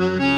Mm-hmm.